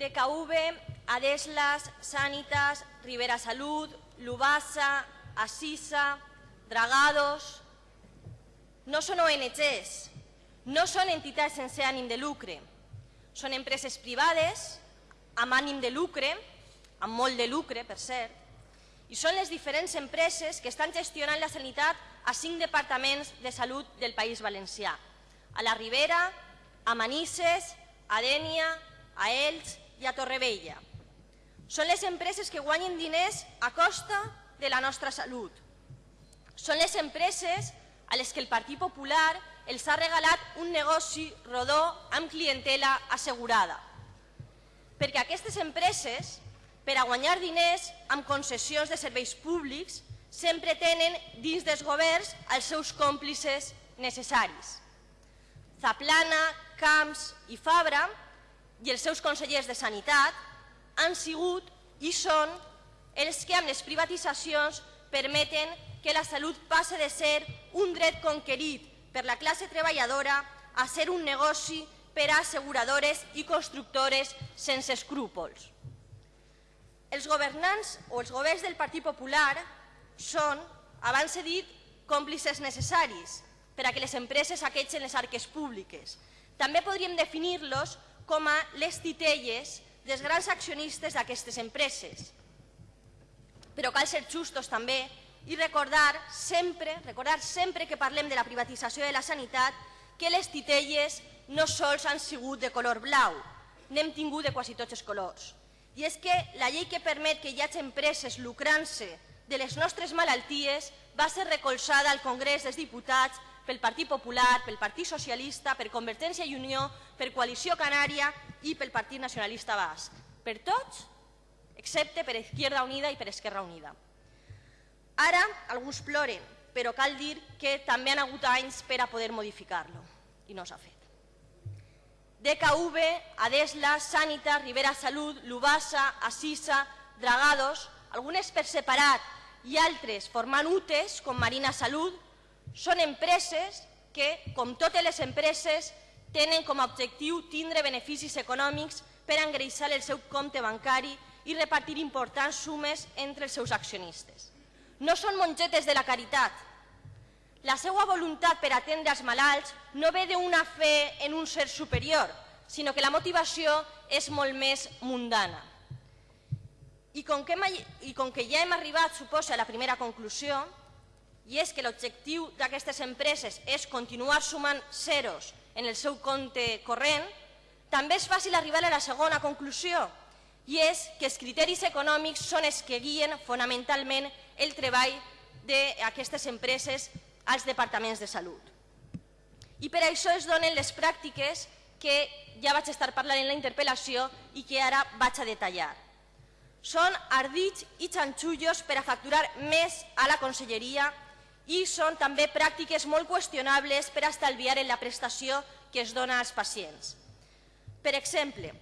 DKV, Adeslas, Sanitas, Rivera Salud, Lubasa, Asisa, Dragados... No són ONGs, no són entitats sense ànim de lucre, són empreses privades amb ànim de lucre, amb molt de lucre, per cert, i són les diferents empreses que estan gestionant la sanitat a cinc departaments de salut del País Valencià, a la Ribera, a Manises, a Dènia, a Elx i a Torrevella. Són les empreses que guanyen diners a costa de la nostra salut. Són les empreses a les que el Partit Popular els ha regalat un negoci rodó amb clientela assegurada. Perquè aquestes empreses, per a guanyar diners amb concessions de serveis públics, sempre tenen dins dels governs els seus còmplices necessaris. Zaplana, Camps i Fabra i els seus consellers de Sanitat han sigut i són els que amb les privatitzacions permeten que la salut passe de ser un dret conquerit per la classe treballadora a ser un negoci per a asseguradores i constructores sense escrúpols. Els governants o els governs del Partit Popular són, abans he dit, còmplices necessaris per a que les empreses aquetxen les arques públiques. També podríem definir-los com a les titelles dels grans accionistes d'aquestes empreses. Però cal ser justos també i recordar sempre, recordar sempre que parlem de la privatització de la sanitat que les titelles no sols han sigut de color blau, n'hem tingut de quasi tots els colors. I és que la llei que permet que hi hagi empreses lucrant-se de les nostres malalties va ser recolzada al Congrés dels Diputats pel Partit Popular, pel Partit Socialista, per Convergència i Unió, per Coalició Canària i pel Partit Nacionalista Basc. Per tots, excepte per Izquierda Unida i per Esquerra Unida. Ara alguns ploren, però cal dir que també han hagut anys per a poder modificar-lo i no s'ha fet. DKV, Adesla, Sanitas, Rivera Salut, Lubasa, Assisa, Dragados, algunes per separat i altres formant UTES, com Marina Salut, són empreses que, com totes les empreses, tenen com a objectiu tindre beneficis econòmics per engreixar el seu compte bancari i repartir importants sumes entre els seus accionistes no són mongetes de la caritat. La seva voluntat per atendre els malalts no ve d'una fe en un ser superior, sinó que la motivació és molt més mundana. I com que, i com que ja hem arribat, suposa, a la primera conclusió, i és que l'objectiu d'aquestes empreses és continuar sumant zeros en el seu compte corrent, també és fàcil arribar a la segona conclusió, i és que els criteris econòmics són els que guien fonamentalment el treball d'aquestes empreses als departaments de salut. I per això es donen les pràctiques que ja vaig estar parlant en la interpel·lació i que ara vaig a detallar. Són ardits i xanxullos per a facturar més a la conselleria i són també pràctiques molt qüestionables per estalviar en la prestació que es dona als pacients. Per exemple,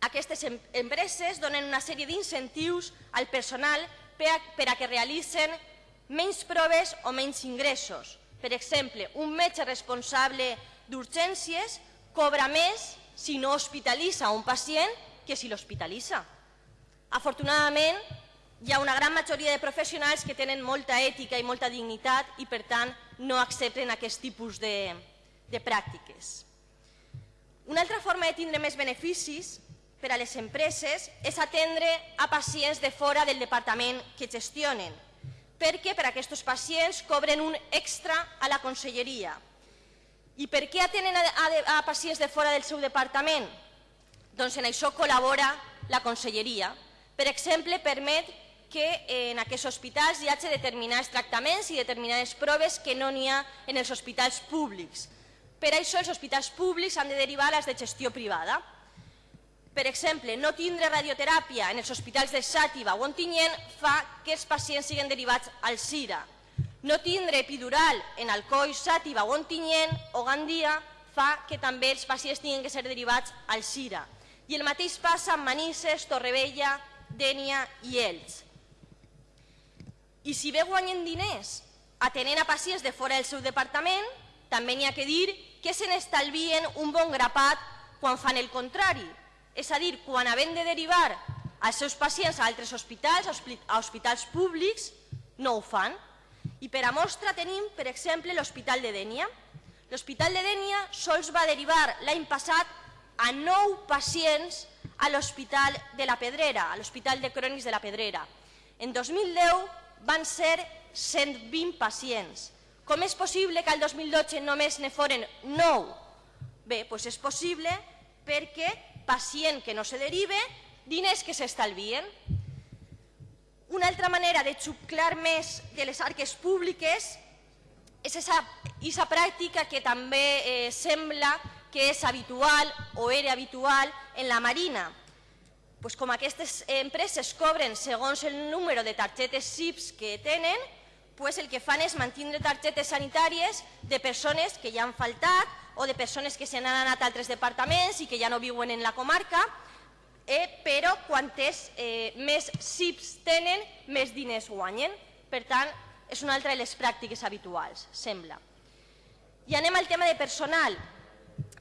aquestes empreses donen una sèrie d'incentius al personal per a que realitzen menys proves o menys ingressos. Per exemple, un metge responsable d'urgències cobra més si no hospitalitza un pacient que si l'hospitalitza. Afortunadament, hi ha una gran majoria de professionals que tenen molta ètica i molta dignitat i, per tant, no accepten aquest tipus de, de pràctiques. Una altra forma de tindre més beneficis per a les empreses és atendre a pacients de fora del departament que gestionen, perquè per a aquests pacients cobren un extra a la conselleria. I per què atenen a, a, a pacients de fora del seu departament? Doncs en això col·labora la conselleria. Per exemple, permet que en aquests hospitals hi hagi determinats tractaments i determinades proves que no n'hi ha en els hospitals públics. Per això els hospitals públics han de derivar les de gestió privada. Per exemple, no tindre radioteràpia en els hospitals de Xàtiva o Ontinyent fa que els pacients siguin derivats al CIRA. No tindre epidural en Alcoi, Xàtiva o Ontinyent o Gandia fa que també els pacients tinguin que ser derivats al CIRA. I el mateix passa amb Manises, Torrevella, Dènia i Elx. I si bé guanyen diners atenent a pacients de fora del seu departament, també n'hi ha que dir que se n'estalvien un bon grapat quan fan el contrari, és a dir, quan havent de derivar els seus pacients a altres hospitals, a hospitals públics, no ho fan. I per a mostra tenim, per exemple, l'Hospital de Dènia. L'Hospital de Dènia sols va derivar l'any passat a nou pacients a l'Hospital de la Pedrera, a l'Hospital de Crònics de la Pedrera. En 2010 van ser 120 pacients. Com és possible que al 2012 només ne foren 9? Bé, doncs és possible perquè pacient que no se derive, diners que s'estalvien. Una altra manera de xuclar més de les arques públiques és aquesta pràctica que també eh, sembla que és habitual o era habitual en la Marina. Pues com aquestes empreses cobren segons el número de targetes SIPs que tenen, pues el que fan és mantenir targetes sanitàries de persones que ja han faltat o de persones que se n'han anat a altres departaments i que ja no viuen en la comarca, eh, però quantes eh, més SIPs tenen, més diners guanyen. Per tant, és una altra de les pràctiques habituals, sembla. I anem al tema de personal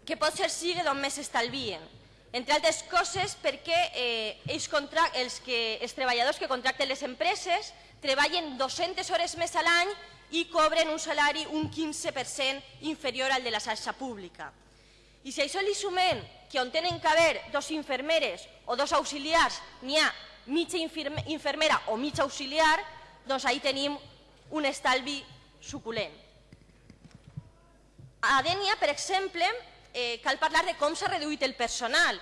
que pot ser sigui d'on més estalvien. Entre altres coses perquè eh, els, els, que, els treballadors que contracten les empreses treballen 200 hores més a l'any i cobren un salari un 15% inferior al de la xarxa pública. I si a això li sumem que on tenen que haver dos infermeres o dos auxiliars n'hi ha mitja infermera o mitja auxiliar, doncs ahí tenim un estalvi suculent. A Dènia, per exemple, eh, cal parlar de com s'ha reduït el personal.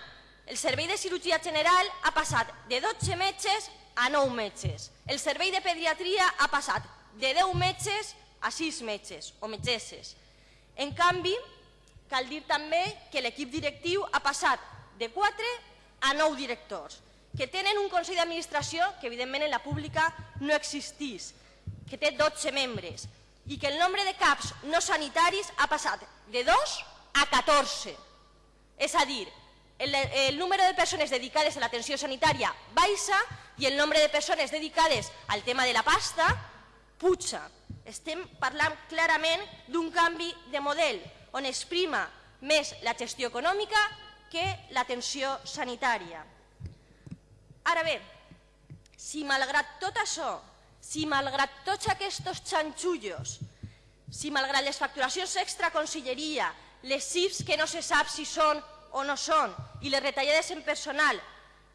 El servei de cirurgia general ha passat de 12 metges a 9 metges. El servei de pediatria ha passat de 10 metges a 6 metges o metgesses. En canvi, cal dir també que l'equip directiu ha passat de 4 a 9 directors, que tenen un Consell d'Administració que evidentment en la pública no existís, que té 12 membres, i que el nombre de CAPs no sanitaris ha passat de 2 a 14. És a dir, el, el número de persones dedicades a l'atenció sanitària baixa i el nombre de persones dedicades al tema de la pasta puja. Estem parlant clarament d'un canvi de model on es prima més la gestió econòmica que l'atenció sanitària. Ara bé, si malgrat tot això, si malgrat tots aquests xanxullos, si malgrat les facturacions extra conselleria, les CIFs que no se sap si són o no són i les retallades en personal,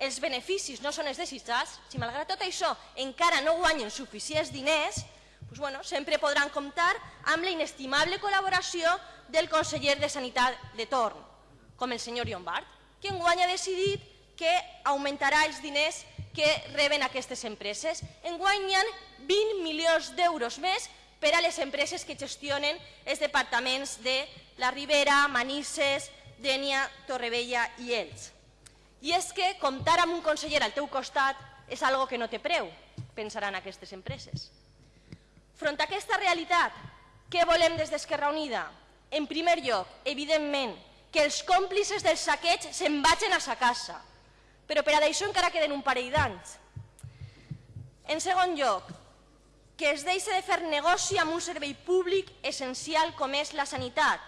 els beneficis no són els desitjats, si malgrat tot això encara no guanyen suficients diners, doncs, bueno, sempre podran comptar amb la inestimable col·laboració del conseller de Sanitat de torn, com el senyor Llombard, que enguany ha decidit que augmentarà els diners que reben aquestes empreses. Enguany hi ha 20 milions d'euros més per a les empreses que gestionen els departaments de la Ribera, Manises, Dènia, Torrevella i Elx. I és que comptar amb un conseller al teu costat és algo que no té preu, pensaran aquestes empreses. Front a aquesta realitat, què volem des d'Esquerra Unida? En primer lloc, evidentment, que els còmplices del saqueig se'n vagin a sa casa, però per a d'això encara queden un parell d'anys. En segon lloc, que es deixi de fer negoci amb un servei públic essencial com és la sanitat.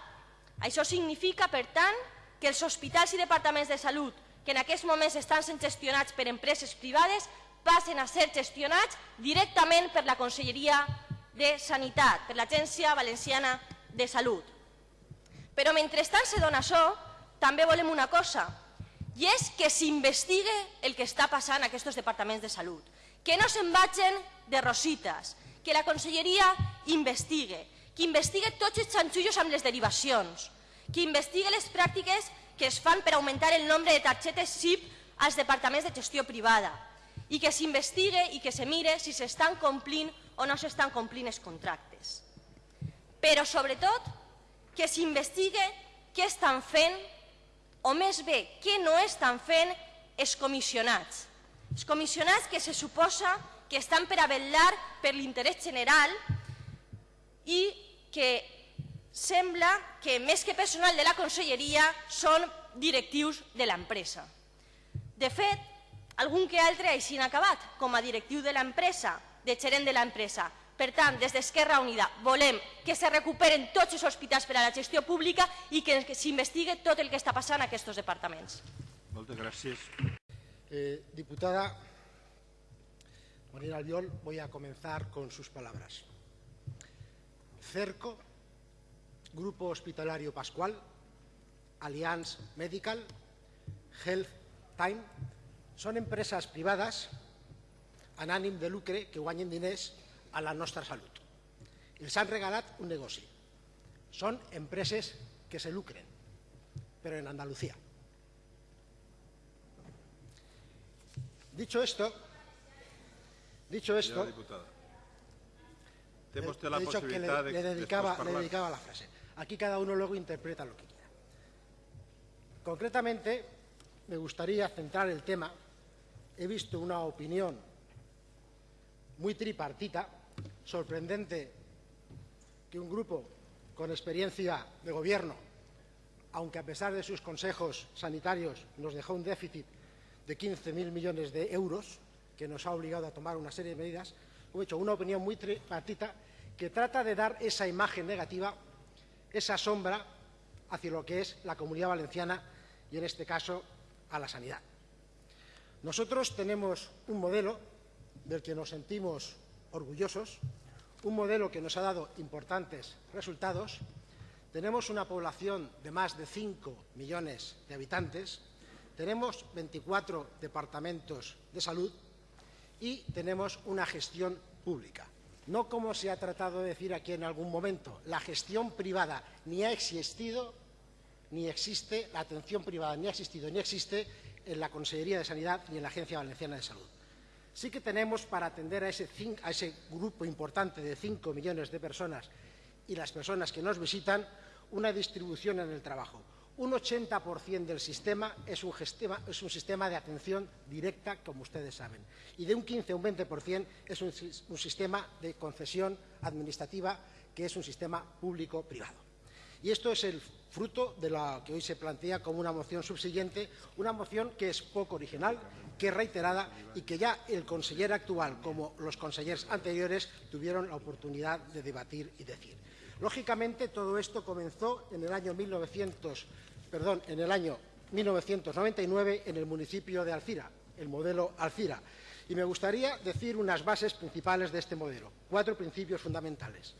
Això significa, per tant, que els hospitals i departaments de salut que en aquests moments estan sent gestionats per empreses privades passen a ser gestionats directament per la Conselleria de Sanitat, per l'Agència Valenciana de Salut. Però mentrestant se dona això, també volem una cosa, i és que s'investigue el que està passant a aquests departaments de salut, que no se'n vagin de rosites, que la Conselleria investigue, que investigue tots els xanxullos amb les derivacions, que investigue les pràctiques que es fan per augmentar el nombre de targetes SIP als departaments de gestió privada i que s'investigue i que se mire si s'estan complint o no s'estan complint els contractes. Però, sobretot, que s'investigue què estan fent, o més bé, què no estan fent els comissionats. Els comissionats que se suposa que estan per a vetllar per l'interès general i que sembla que més que personal de la conselleria són directius de l'empresa. De fet, algun que altre així han acabat com a directiu de l'empresa, de gerent de l'empresa. Per tant, des d'Esquerra Unida volem que se recuperen tots els hospitals per a la gestió pública i que s'investigue tot el que està passant a aquests departaments. Moltes gràcies. Eh, diputada Marina Albiol, voy a comenzar con sus palabras. Cerco, Grupo Hospitalario Pascual, Allianz Medical, Health Time, són empreses privades en de lucre que guanyen diners a la nostra salut. Els han regalat un negoci. Són empreses que se lucren, però en Andalucía. Dicho esto, dicho esto, diputada. La que le, possibilitat de le dedicaba, le dedicaba la frase. Aquí cada uno luego interpreta lo que quiera. Concretamente, me gustaría centrar el tema. He visto una opinión muy tripartita, sorprendente que un grupo con experiencia de gobierno, aunque a pesar de sus consejos sanitarios nos dejó un déficit de 15.000 millones de euros, que nos ha obligado a tomar una serie de medidas, he hecho una opinión muy tripartita que trata de dar esa imagen negativa, esa sombra hacia lo que es la comunidad valenciana y, en este caso, a la sanidad. Nosotros tenemos un modelo del que nos sentimos orgullosos, un modelo que nos ha dado importantes resultados. Tenemos una población de más de 5 millones de habitantes, tenemos 24 departamentos de salud y tenemos una gestión pública. No como se ha tratado de decir aquí en algún momento, la gestión privada ni ha existido ni existe, la atención privada ni ha existido ni existe en la Consejería de Sanidad ni en la Agencia Valenciana de Salud. Sí que tenemos para atender a ese, grupo importante de 5 millones de personas y las personas que nos visitan una distribución en el trabajo. Un 80% del sistema es un, sistema de atención directa, como ustedes saben, y de un 15 a un 20% es un, un sistema de concesión administrativa, que es un sistema público-privado. Y esto es el fruto de lo que hoy se plantea como una moción subsiguiente, una moción que es poco original, que es reiterada y que ya el conseller actual como los consejeros anteriores tuvieron la oportunidad de debatir y decir. Lógicamente, todo esto comenzó en el año 1900, perdón, en el año 1999 en el municipio de Alcira, el modelo Alcira. Y me gustaría decir unas bases principales de este modelo, cuatro principios fundamentales.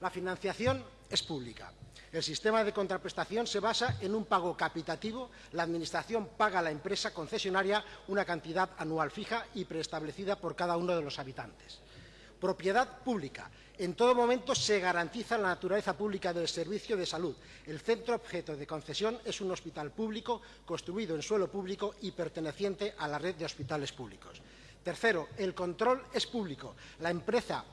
La financiación es pública. El sistema de contraprestación se basa en un pago capitativo. La Administración paga a la empresa concesionaria una cantidad anual fija y preestablecida por cada uno de los habitantes. Propiedad pública. En todo momento se garantiza la naturaleza pública del servicio de salud. El centro objeto de concesión es un hospital público construido en suelo público y perteneciente a la red de hospitales públicos. Tercero, el control es público. La empresa,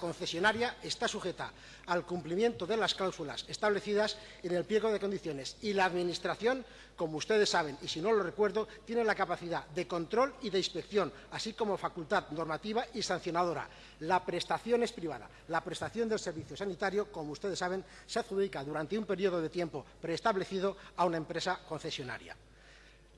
concesionaria está sujeta al cumplimiento de las cláusulas establecidas en el pliego de condiciones y la Administración, como ustedes saben, y si no lo recuerdo, tiene la capacidad de control y de inspección, así como facultad normativa y sancionadora. La prestación es privada. La prestación del servicio sanitario, como ustedes saben, se adjudica durante un periodo de tiempo preestablecido a una empresa concesionaria.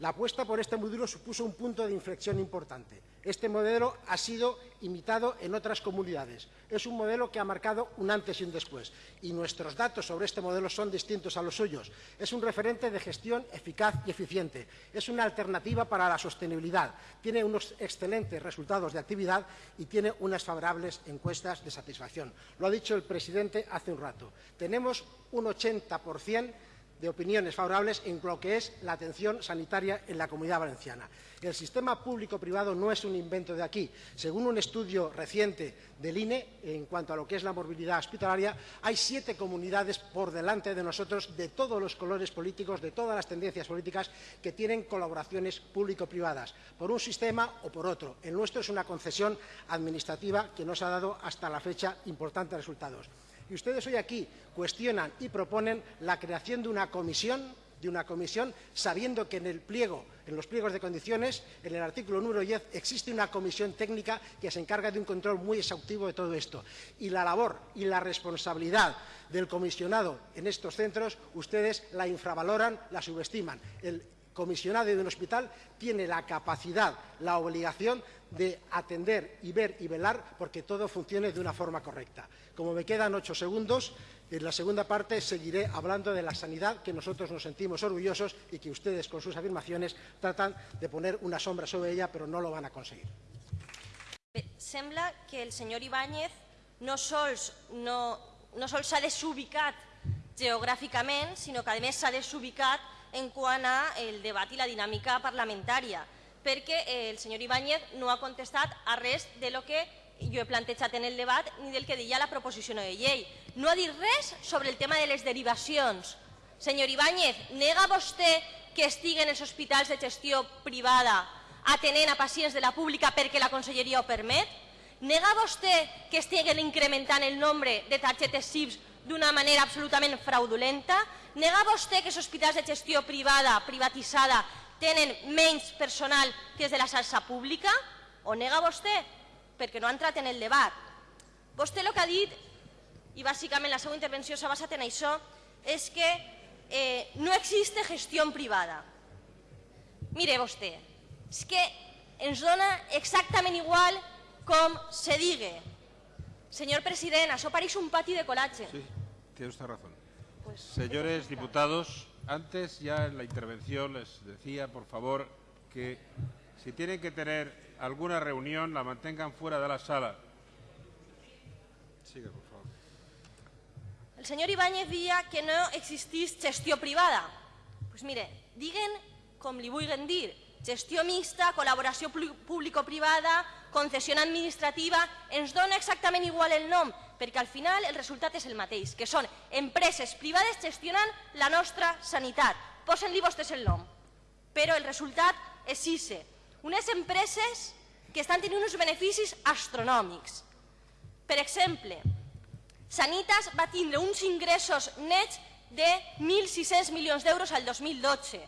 La apuesta por este modelo supuso un punto de inflexión importante. Este modelo ha sido imitado en otras comunidades. Es un modelo que ha marcado un antes y un después. Y nuestros datos sobre este modelo son distintos a los suyos. Es un referente de gestión eficaz y eficiente. Es una alternativa para la sostenibilidad. Tiene unos excelentes resultados de actividad y tiene unas favorables encuestas de satisfacción. Lo ha dicho el presidente hace un rato. Tenemos un 80% de opiniones favorables en lo que es la atención sanitaria en la Comunidad Valenciana. El sistema público-privado no es un invento de aquí. Según un estudio reciente del INE, en cuanto a lo que es la movilidad hospitalaria, hay siete comunidades por delante de nosotros de todos los colores políticos, de todas las tendencias políticas, que tienen colaboraciones público-privadas, por un sistema o por otro. El nuestro es una concesión administrativa que nos ha dado hasta la fecha importantes resultados. Y ustedes hoy aquí cuestionan y proponen la creación de una comisión, de una comisión, sabiendo que en el pliego, en los pliegos de condiciones, en el artículo número 10, existe una comisión técnica que se encarga de un control muy exhaustivo de todo esto. Y la labor y la responsabilidad del comisionado en estos centros, ustedes la infravaloran, la subestiman. El comisionado de un hospital tiene la capacidad, la obligación de atender y ver y velar porque todo funcione de una forma correcta. Como me quedan ocho segundos, En la segunda parte seguiré hablando de la sanidad que nosotros nos sentimos orgullosos y que ustedes con sus afirmaciones tratan de poner una sombra sobre ella, pero no lo van a conseguir. Sembla que el senyor Ibáñez no sols no, no sols s'ha desubicat que a més s'ha desubicat en quant a el debat i la dinàmica parlamentària, perquè eh, el senyor Ibáñez no ha contestat a res de lo que jo he plantejat en el debat ni del que deia la proposició de llei. No ha dit res sobre el tema de les derivacions. Senyor Ibáñez, nega vostè que estiguen els hospitals de gestió privada atenent a pacients de la pública perquè la conselleria ho permet? Nega vostè que estiguen incrementant el nombre de targetes SIPS d'una manera absolutament fraudulenta? Nega vostè que els hospitals de gestió privada, privatitzada, tenen menys personal que els de la xarxa pública? O nega vostè? Perquè no ha entrat en el debat. Vostè el que ha dit, i bàsicament la seva intervenció s'ha basat en això, és que eh, no existe gestió privada. Mire vostè, és que ens dona exactament igual com se digue. Señor president, això pareix un pati de colatge. Sí, tiene usted razón. Señores diputados, antes ya en la intervención les decía, por favor, que si tienen que tener alguna reunión, la mantengan fuera de la sala. Siga, por favor. El senyor Ibáñez dia que no existís gestió privada. Pues mire, diguen com li vulguen dir, gestió mixta, col·laboració pu- público-privada, concessió administrativa, ens dona exactament igual el nom, perquè al final el resultat és el mateix, que són empreses privades gestionant la nostra sanitat. Posen-li vostès el nom. Però el resultat és ICE. Unes empreses que estan tenint uns beneficis astronòmics. Per exemple, Sanitas va tindre uns ingressos nets de 1.600 milions d'euros al 2012,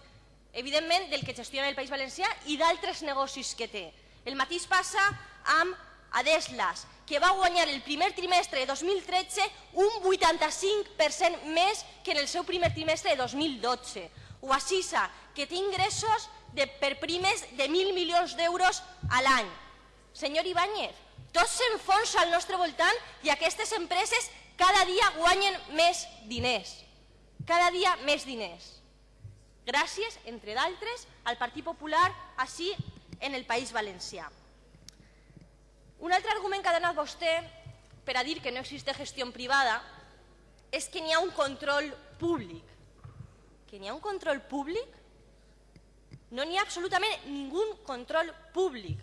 evidentment del que gestiona el País Valencià i d'altres negocis que té. El mateix passa amb Adeslas, que va guanyar el primer trimestre de 2013 un 85% més que en el seu primer trimestre de 2012. O Assisa, que té ingressos de, per primes de 1.000 milions d'euros a l'any. Senyor Ibáñez, tots s'enfonsa al nostre voltant i aquestes empreses cada dia guanyen més diners. Cada dia més diners. Gràcies, entre d'altres, al Partit Popular així en el País Valencià. Un altre argument que ha donat vostè per a dir que no existe gestió privada és que n'hi ha un control públic. Que n'hi ha un control públic? No n'hi ha absolutament ningú control públic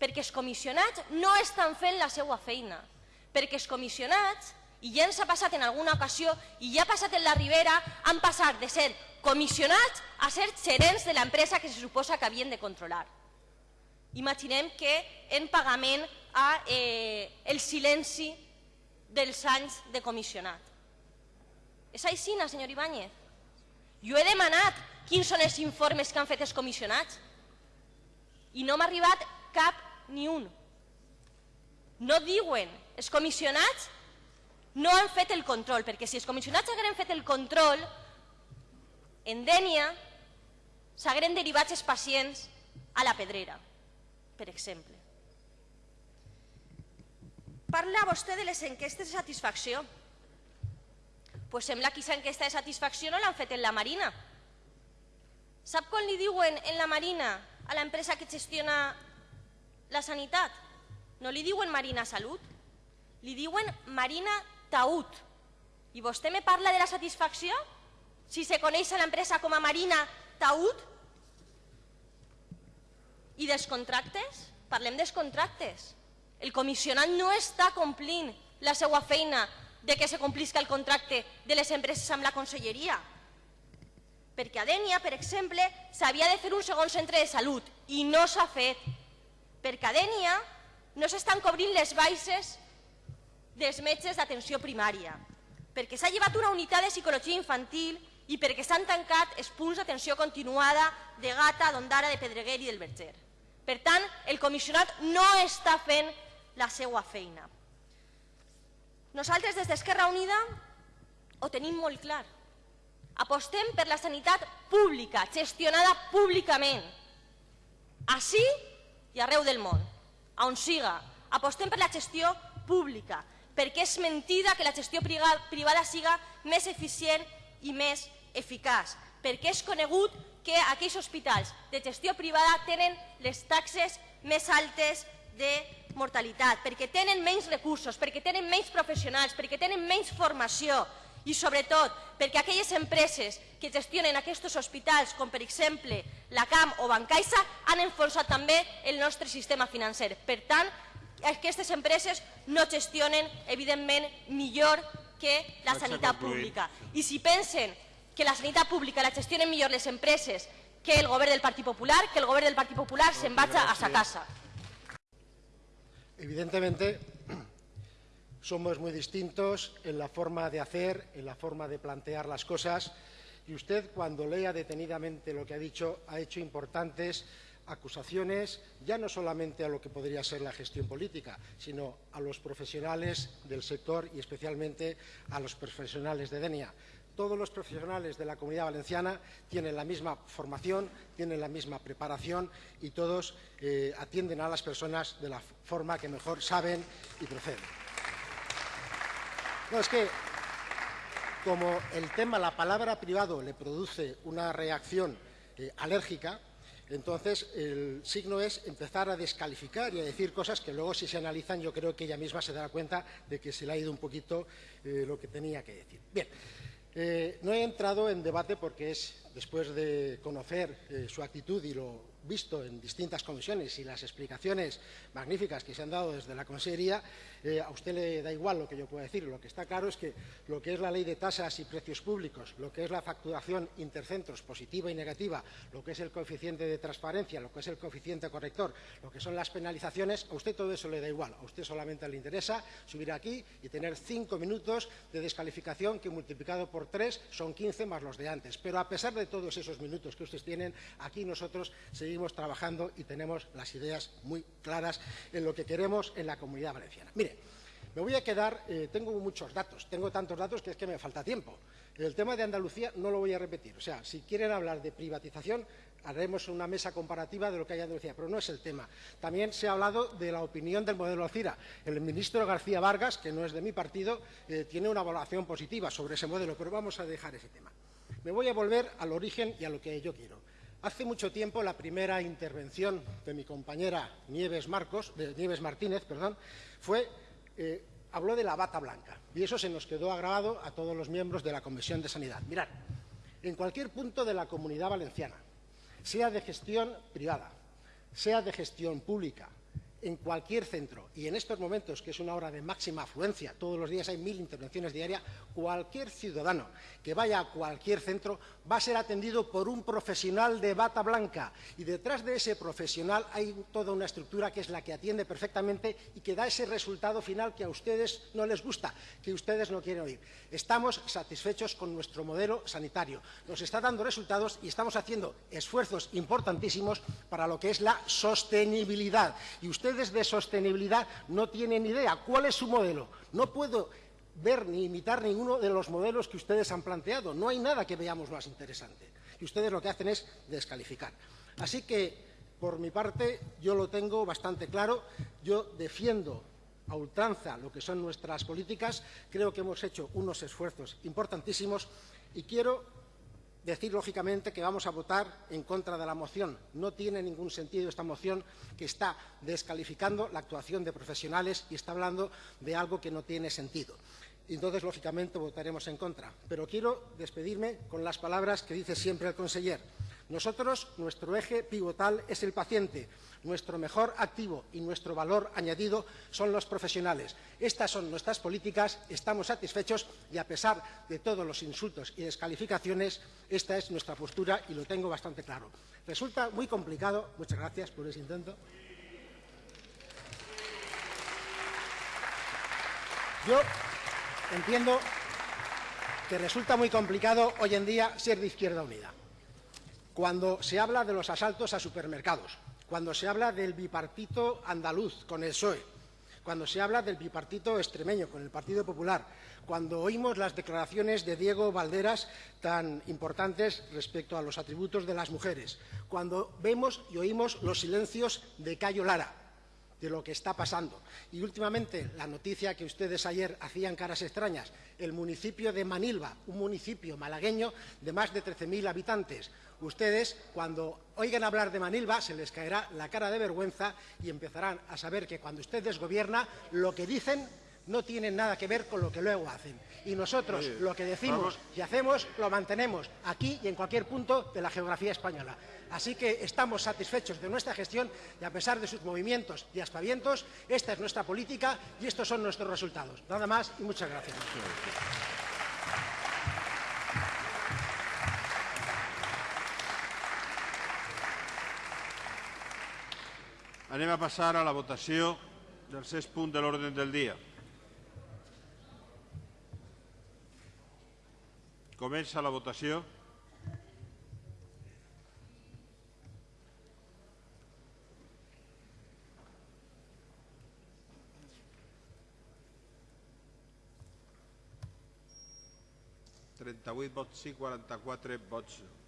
perquè els comissionats no estan fent la seva feina, perquè els comissionats, i ja ens ha passat en alguna ocasió, i ja ha passat en la Ribera, han passat de ser comissionats a ser gerents de l'empresa que se suposa que havien de controlar. Imaginem que en pagament a eh, el silenci dels anys de comissionat. És així, senyor Ibáñez? Jo he demanat quins són els informes que han fet els comissionats i no m'ha arribat cap ni un. No diuen, els comissionats no han fet el control, perquè si els comissionats hagueren fet el control, en Dènia s'hagueren derivat els pacients a la pedrera, per exemple. Parla vostè de les enquestes de satisfacció. Pues sembla que aquesta enquesta de satisfacció no l'han fet en la Marina. Sap quan li diuen en la Marina a l'empresa que gestiona la sanitat? No li diuen Marina Salut, li diuen Marina Taüt. I vostè me parla de la satisfacció? Si se coneix a l'empresa com a Marina Taüt? I dels contractes? Parlem dels contractes. El comissionat no està complint la seva feina de que se complisca el contracte de les empreses amb la conselleria. Perquè a Dènia, per exemple, s'havia de fer un segon centre de salut i no s'ha fet. Perquè a Dènia no s'estan cobrint les baixes dels metges d'atenció primària, perquè s'ha llevat una unitat de psicologia infantil i perquè s'han tancat els punts d'atenció continuada de Gata, d'Ondara, de Pedreguer i del Verger. Per tant, el comissionat no està fent la seva feina. Nosaltres des d'Esquerra Unida ho tenim molt clar. Apostem per la sanitat pública, gestionada públicament. Així i arreu del món, on siga. Apostem per la gestió pública, perquè és mentida que la gestió privada siga més eficient i més eficaç, perquè és conegut que aquells hospitals de gestió privada tenen les taxes més altes de mortalitat, perquè tenen menys recursos, perquè tenen menys professionals, perquè tenen menys formació i sobretot perquè aquelles empreses que gestionen aquests hospitals, com per exemple la CAM o Bancaixa, han enfonsat també el nostre sistema financer. Per tant, aquestes empreses no gestionen, evidentment, millor que la sanitat pública. I si pensen que la sanitat pública la gestionen millor les empreses que el govern del Partit Popular, que el govern del Partit Popular se'n vaya a sa casa. Evidentemente, somos muy distintos en la forma de hacer, en la forma de plantear las cosas, y usted, cuando lea detenidamente lo que ha dicho, ha hecho importantes acusaciones, ya no solamente a lo que podría ser la gestión política, sino a los profesionales del sector y especialmente a los profesionales de DENIA todos los profesionales de la Comunidad Valenciana tienen la misma formación, tienen la misma preparación y todos eh, atienden a las personas de la forma que mejor saben y proceden. No, es que como el tema, la palabra privado le produce una reacción eh, alérgica, entonces el signo es empezar a descalificar y a decir cosas que luego si se analizan yo creo que ella misma se dará cuenta de que se le ha ido un poquito eh, lo que tenía que decir. Bien. Eh, no he entrado en debate porque es, después de conocer eh, su actitud y lo visto en distintas comisiones y las explicaciones magníficas que se han dado desde la Consejería, eh, a usted le da igual lo que yo pueda decir. Lo que está claro es que lo que es la ley de tasas y precios públicos, lo que es la facturación intercentros positiva y negativa, lo que es el coeficiente de transparencia, lo que es el coeficiente corrector, lo que son las penalizaciones, a usted todo eso le da igual. A usted solamente le interesa subir aquí y tener cinco minutos de descalificación que multiplicado por tres son 15 más los de antes. Pero a pesar de todos esos minutos que ustedes tienen, aquí nosotros seguimos trabajando y tenemos las ideas muy claras en lo que queremos en la Comunidad Valenciana. Mire, me voy a quedar, eh, tengo muchos datos, tengo tantos datos que es que me falta tiempo. El tema de Andalucía no lo voy a repetir. O sea, si quieren hablar de privatización, haremos una mesa comparativa de lo que hay en Andalucía, pero no es el tema. También se ha hablado de la opinión del modelo CIRA. El ministro García Vargas, que no es de mi partido, eh, tiene una evaluación positiva sobre ese modelo, pero vamos a dejar ese tema. Me voy a volver al origen y a lo que yo quiero. Hace mucho tiempo la primera intervención de mi compañera Nieves, Marcos, de Nieves Martínez perdón, fue, eh, habló de la bata blanca y eso se nos quedó agravado a todos los miembros de la Comisión de Sanidad. Mirad, en cualquier punto de la comunidad valenciana, sea de gestión privada, sea de gestión pública, en cualquier centro y en estos momentos, que es una hora de máxima afluencia, todos los días hay mil intervenciones diarias, cualquier ciudadano que vaya a cualquier centro va a ser atendido por un profesional de bata blanca y detrás de ese profesional hay toda una estructura que es la que atiende perfectamente y que da ese resultado final que a ustedes no les gusta, que ustedes no quieren oír. Estamos satisfechos con nuestro modelo sanitario, nos está dando resultados y estamos haciendo esfuerzos importantísimos para lo que es la sostenibilidad. Y ustedes de sostenibilidad no tienen idea. ¿Cuál es su modelo? No puedo ver ni imitar ninguno de los modelos que ustedes han planteado. No hay nada que veamos más interesante. Y ustedes lo que hacen es descalificar. Así que, por mi parte, yo lo tengo bastante claro. Yo defiendo a ultranza lo que son nuestras políticas. Creo que hemos hecho unos esfuerzos importantísimos y quiero decir, lógicamente, que vamos a votar en contra de la moción. No tiene ningún sentido esta moción que está descalificando la actuación de profesionales y está hablando de algo que no tiene sentido. Entonces, lógicamente, votaremos en contra. Pero quiero despedirme con las palabras que dice siempre el conseller. Nosotros, nuestro eje pivotal es el paciente. Nuestro mejor activo y nuestro valor añadido son los profesionales. Estas son nuestras políticas, estamos satisfechos y a pesar de todos los insultos y descalificaciones, esta es nuestra postura y lo tengo bastante claro. Resulta muy complicado, muchas gracias por ese intento. Yo entiendo que resulta muy complicado hoy en día ser de Izquierda Unida. Cuando se habla de los asaltos a supermercados, cuando se habla del bipartito andaluz con el PSOE, cuando se habla del bipartito extremeño con el Partido Popular, cuando oímos las declaraciones de Diego Valderas tan importantes respecto a los atributos de las mujeres, cuando vemos y oímos los silencios de Cayo Lara, de lo que está pasando. Y últimamente, la noticia que ustedes ayer hacían caras extrañas, el municipio de Manilva, un municipio malagueño de más de 13.000 habitantes. Ustedes, cuando oigan hablar de Manilva, se les caerá la cara de vergüenza y empezarán a saber que cuando ustedes gobiernan, lo que dicen no tiene nada que ver con lo que luego hacen. Y nosotros Oye, lo que decimos vamos. y hacemos lo mantenemos aquí y en cualquier punto de la geografía española. Así que estamos satisfechos de nuestra gestión y a pesar de sus movimientos y aspavientos, esta es nuestra política y estos son nuestros resultados. Nada más y muchas gracias. Anem a passar a la votació del sexт punt de l'ordre del dia. Comença la votació. Trenta-vuit vots sí, quaranta-quatre vots no.